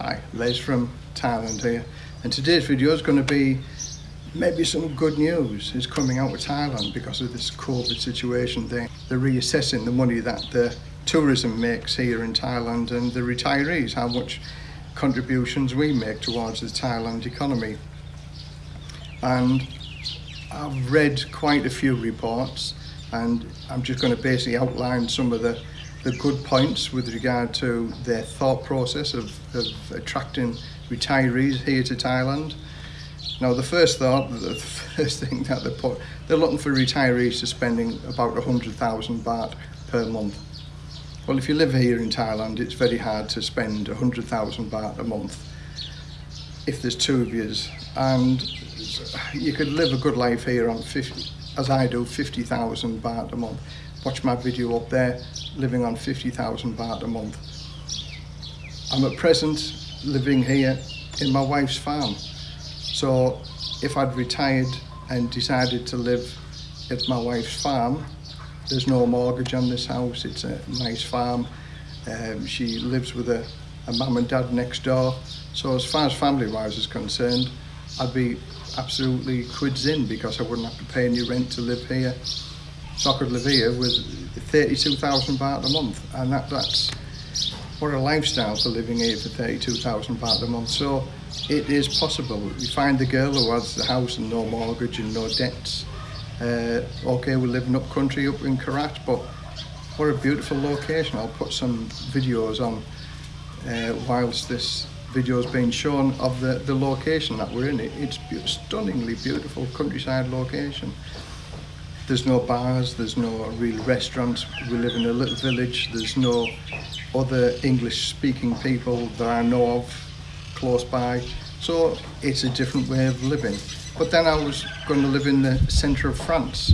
Hi, Les from Thailand here. And today's video is going to be maybe some good news is coming out of Thailand because of this COVID situation thing. They're reassessing the money that the tourism makes here in Thailand and the retirees, how much contributions we make towards the Thailand economy. And I've read quite a few reports and I'm just going to basically outline some of the the good points with regard to their thought process of, of attracting retirees here to Thailand. Now the first thought, the first thing that they put, they're looking for retirees to spending about 100,000 baht per month. Well, if you live here in Thailand, it's very hard to spend 100,000 baht a month if there's two of you. And you could live a good life here on 50, as I do, 50,000 baht a month watch my video up there, living on 50,000 baht a month. I'm at present living here in my wife's farm. So if I'd retired and decided to live at my wife's farm, there's no mortgage on this house, it's a nice farm. Um, she lives with a, a mum and dad next door. So as far as family-wise is concerned, I'd be absolutely quids in because I wouldn't have to pay any rent to live here so I could live here with 32,000 baht a month and that, that's what a lifestyle for living here for 32,000 baht a month. So it is possible. You find the girl who has the house and no mortgage and no debts uh, okay we're living up country up in Korat but what a beautiful location. I'll put some videos on uh, whilst this video is being shown of the the location that we're in. It, it's stunningly beautiful countryside location there's no bars, there's no real restaurants. We live in a little village. There's no other English speaking people that I know of close by. So it's a different way of living. But then I was going to live in the centre of France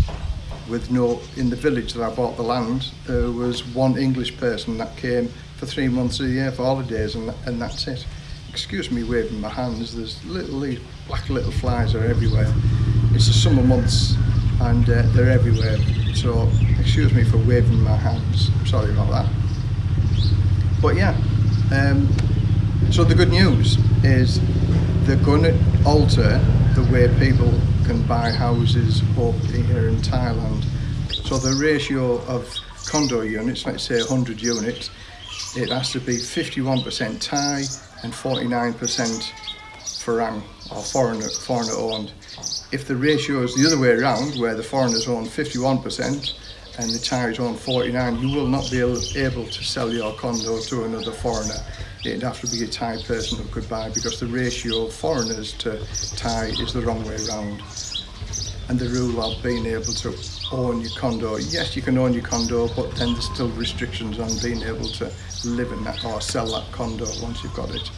with no, in the village that I bought the land, there was one English person that came for three months a year for holidays and, and that's it. Excuse me waving my hands, there's little, black little flies are everywhere. It's the summer months and uh, they're everywhere. So excuse me for waving my hands. Sorry about that. But yeah um, so the good news is they're going to alter the way people can buy houses up here in Thailand. So the ratio of condo units let's say 100 units it has to be 51% Thai and 49% Farang or foreigner, foreigner owned if the ratio is the other way around, where the foreigners own 51% and the Thais own 49, you will not be able to sell your condo to another foreigner. It'd have to be a Thai person who could buy because the ratio of foreigners to Thai is the wrong way around. And the rule of being able to own your condo, yes, you can own your condo, but then there's still restrictions on being able to live in that or sell that condo once you've got it.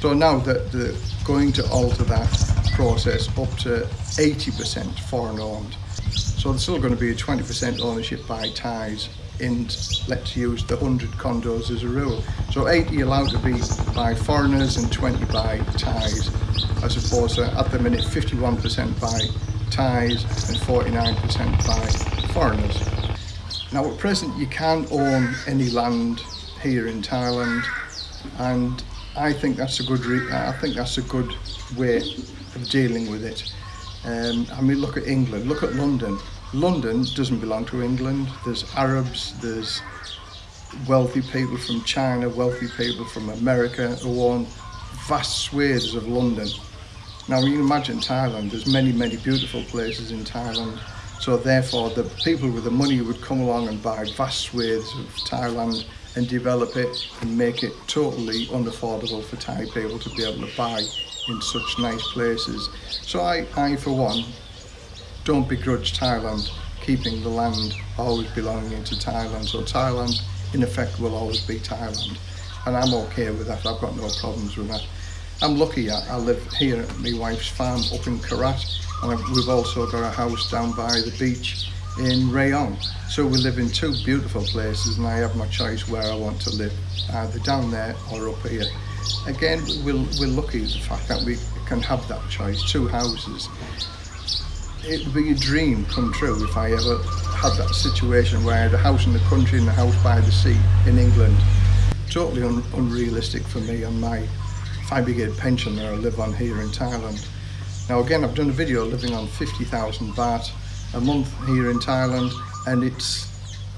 So now that they're going to alter that process up to 80% foreign owned. So there's still going to be a 20% ownership by Thais in, let's use the 100 condos as a rule. So 80 allowed to be by foreigners and 20 by Thais, as opposed to at the minute 51% by Thais and 49% by foreigners. Now at present you can't own any land here in Thailand and I think that's a good I think that's a good way of dealing with it. Um, I mean, look at England, look at London. London doesn't belong to England. There's Arabs, there's wealthy people from China, wealthy people from America who own vast swathes of London. Now you can imagine Thailand, there's many, many beautiful places in Thailand. So therefore the people with the money would come along and buy vast swathes of Thailand and develop it and make it totally unaffordable for Thai people to be able to buy in such nice places. So I, I for one, don't begrudge Thailand keeping the land always belonging to Thailand. So Thailand, in effect, will always be Thailand. And I'm okay with that. I've got no problems with that. I'm lucky. I, I live here at my wife's farm up in Korat. And we've also got a house down by the beach in Rayong. So we live in two beautiful places and I have my choice where I want to live, either down there or up here. Again, we're, we're lucky the fact that we can have that choice, two houses. It would be a dream come true if I ever had that situation where I had a house in the country and a house by the sea in England. Totally un unrealistic for me and my get a pension that I live on here in Thailand. Now again, I've done a video living on 50,000 baht a month here in Thailand and it's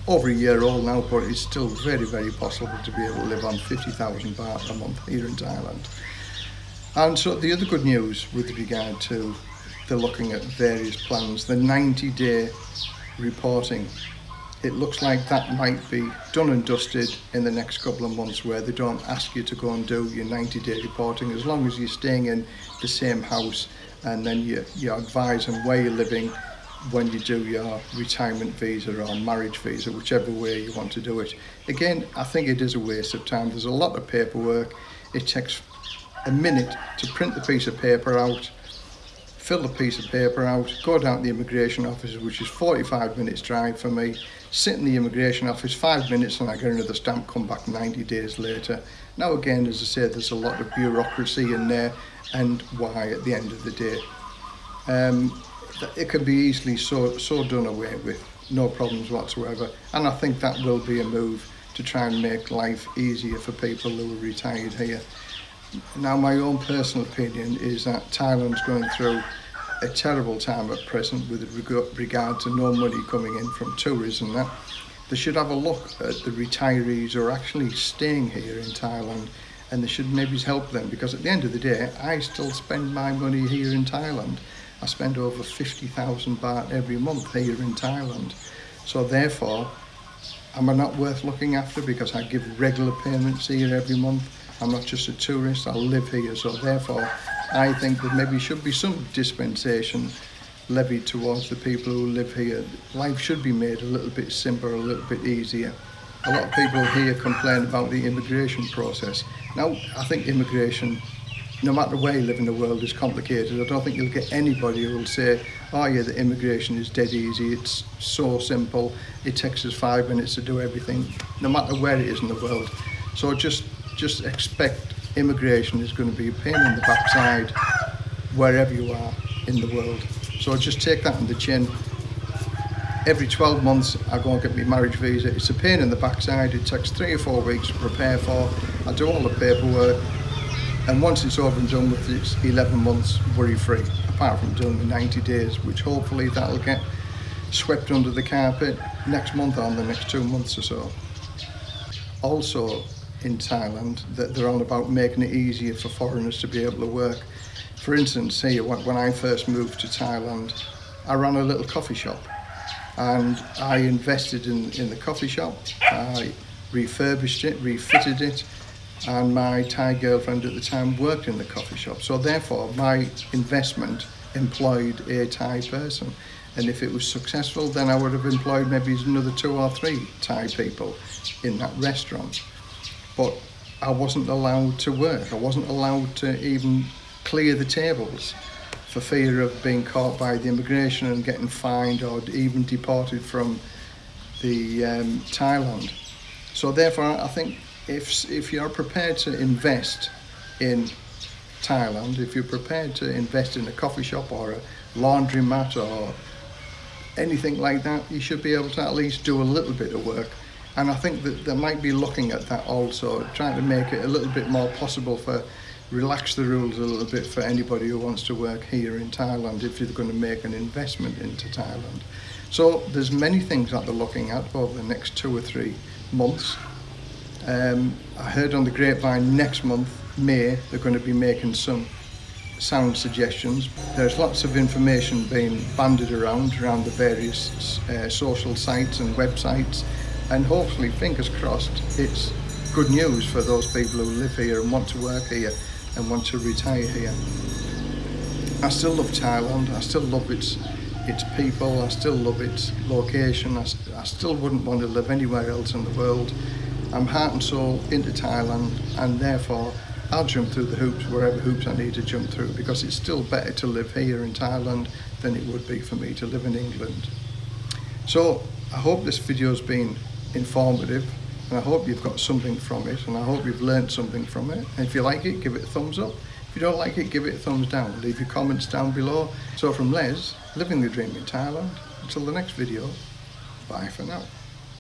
over a year old now, but it's still very, very possible to be able to live on 50,000 baht a month here in Thailand. And so the other good news with regard to the looking at various plans, the 90 day reporting, it looks like that might be done and dusted in the next couple of months where they don't ask you to go and do your 90 day reporting as long as you're staying in the same house and then you, you advise them where you're living when you do your retirement visa or marriage visa, whichever way you want to do it. Again, I think it is a waste of time. There's a lot of paperwork. It takes a minute to print the piece of paper out, fill the piece of paper out, go down to the immigration office, which is 45 minutes drive for me, sit in the immigration office five minutes and I get another stamp, come back 90 days later. Now again, as I say, there's a lot of bureaucracy in there and why at the end of the day. Um, it can be easily so, so done away with, no problems whatsoever. And I think that will be a move to try and make life easier for people who are retired here. Now, my own personal opinion is that Thailand's going through a terrible time at present with regard to no money coming in from tourism. That they should have a look at the retirees who are actually staying here in Thailand and they should maybe help them because at the end of the day, I still spend my money here in Thailand. I spend over 50,000 baht every month here in Thailand. So therefore, am I not worth looking after because I give regular payments here every month? I'm not just a tourist, I live here. So therefore, I think that maybe should be some dispensation levied towards the people who live here. Life should be made a little bit simpler, a little bit easier. A lot of people here complain about the immigration process. Now, I think immigration no matter where you live in the world is complicated. I don't think you'll get anybody who will say, oh yeah, the immigration is dead easy, it's so simple, it takes us five minutes to do everything, no matter where it is in the world. So just, just expect immigration is going to be a pain in the backside wherever you are in the world. So just take that in the chin. Every 12 months I go and get my marriage visa. It's a pain in the backside. It takes three or four weeks to prepare for. I do all the paperwork and once it's over and done with it's 11 months worry free apart from doing the 90 days which hopefully that'll get swept under the carpet next month or the next two months or so. Also in Thailand that they're all about making it easier for foreigners to be able to work. For instance here when I first moved to Thailand I ran a little coffee shop and I invested in, in the coffee shop. I refurbished it refitted it and my Thai girlfriend at the time worked in the coffee shop. So therefore, my investment employed a Thai person. And if it was successful, then I would have employed maybe another two or three Thai people in that restaurant. But I wasn't allowed to work. I wasn't allowed to even clear the tables for fear of being caught by the immigration and getting fined or even deported from the um, Thailand. So therefore, I think if, if you're prepared to invest in Thailand, if you're prepared to invest in a coffee shop or a laundromat or anything like that, you should be able to at least do a little bit of work. And I think that they might be looking at that also, trying to make it a little bit more possible for relax the rules a little bit for anybody who wants to work here in Thailand if you're going to make an investment into Thailand. So there's many things that they're looking at over the next two or three months um, I heard on the grapevine next month, May, they're going to be making some sound suggestions. There's lots of information being banded around, around the various uh, social sites and websites, and hopefully, fingers crossed, it's good news for those people who live here and want to work here and want to retire here. I still love Thailand, I still love its its people, I still love its location, I, I still wouldn't want to live anywhere else in the world. I'm heart and soul into Thailand and therefore I'll jump through the hoops wherever hoops I need to jump through because it's still better to live here in Thailand than it would be for me to live in England. So I hope this video has been informative and I hope you've got something from it and I hope you've learned something from it. And if you like it, give it a thumbs up. If you don't like it, give it a thumbs down. Leave your comments down below. So from Les, living the dream in Thailand, until the next video, bye for now.